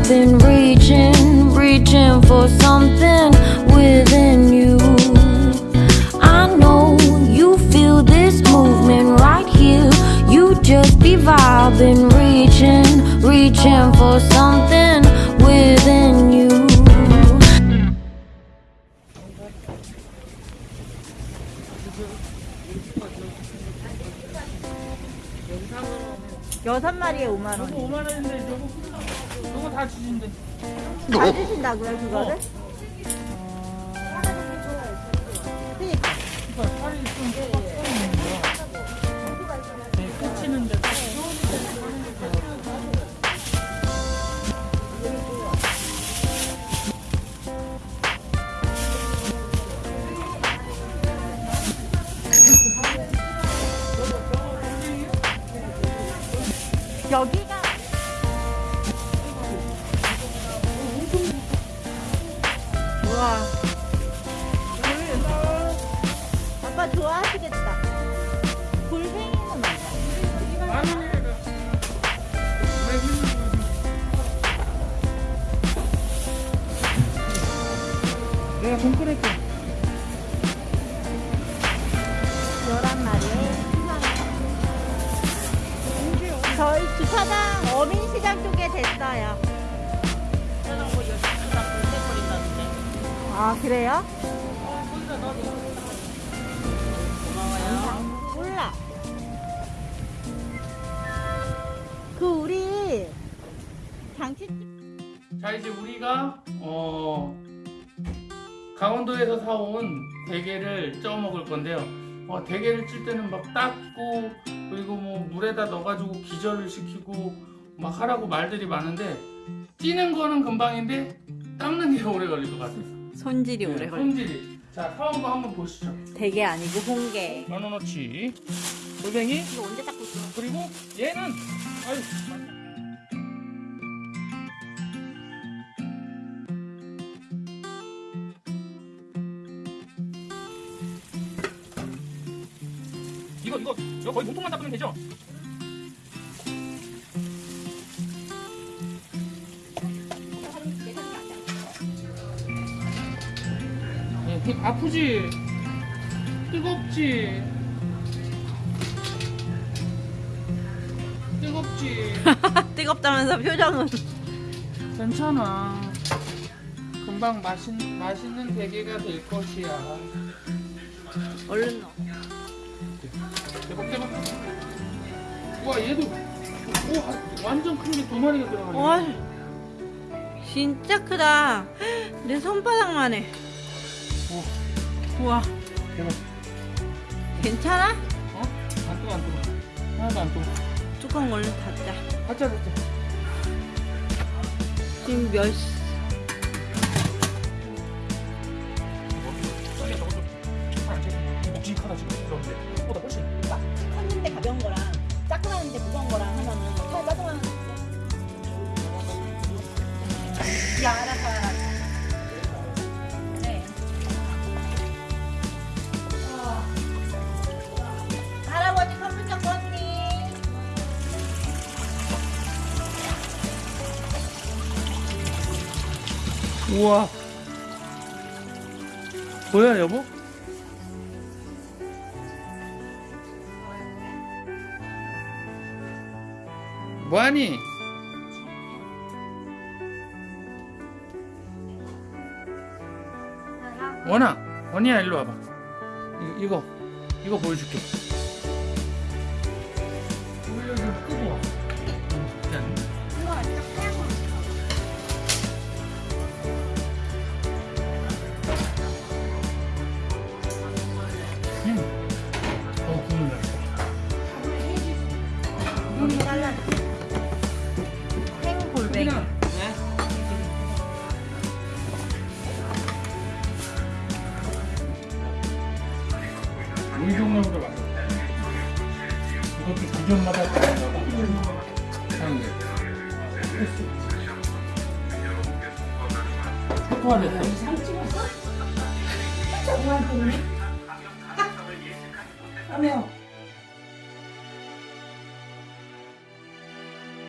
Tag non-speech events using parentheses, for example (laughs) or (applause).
I've been reaching, reaching for something within you. I know you feel this movement right here. You just be vibing, reaching, reaching for something within you. 여섯 마리에 5만 원. 5만 원인데 저거 저거 다 주신대. 다 주신다고요 그거를? 그러니까 그러니까 살이 좀 여기가 우와 아빠 좋아하시겠다 골뱅이는. 내가 돈 끊을게. 주차장 어민시장 쪽에 됐어요 아 그래요? 몰라 그 우리 장치집 자 이제 우리가 어 강원도에서 사온 대게를 쪄 먹을 건데요. 어, 대게를 찔 때는 막 닦고 그리고 뭐 물에다 넣어가지고 기절을 시키고 막 하라고 말들이 많은데 찌는 거는 금방인데 닦는 게 (laughs) 오래 걸릴 것 같아서. 손질이 오래 네, 걸려 손질이. 자 사온 거 한번 보시죠. 대게 아니고 홍게 만원어치 골뱅이 이거 언제 닦고 있어? 그리고 얘는 아유 이거 이거 이거 거의 몸통만 닦으면 되죠? 예, 그 아프지? 뜨겁지? 뜨겁지? (laughs) 뜨겁다면서 표정은 괜찮아. 금방 맛있, 맛있는 대게가 될 것이야. 얼른 넣어 와, 얘도, 오, 완전 큰 게 두 마리가 들어가네. 와 진짜 크다 내 손바닥만 해 오, 우와 대박. 괜찮아? 어? 안 뜨거, 안 뜨거. 하나도 안 뜨거. 뚜껑 얼른 닫자 가짜, 가짜. 지금 몇 시? 돼. 묵직하다, 지금. 그런데. 그보다 훨씬. 컸는데 가벼운 거랑 짜증나는데 무거운 거랑 하면은 더 짜증나는 거 있어 야 알았어 알았어 네. 어. 할아버지 컴퓨터 껐니? 우와. 뭐야, 여보? 뭐하니? 원아, 원이야 일로 와봐. 이거, 이거, 이거 보여줄게. 안녕